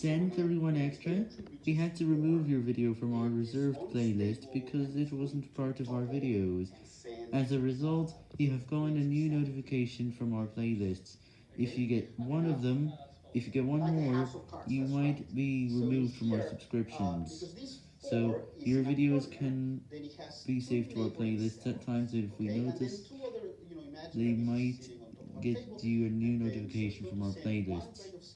Send 31 Extra, we had to remove your video from our reserved playlist because it wasn't part of our videos. As a result, you have gotten a new notification from our playlists. If you get one of them, if you get one more, you might be removed from our subscriptions. So, your videos can be saved to our playlists at times if we notice they might get you a new notification from our playlists.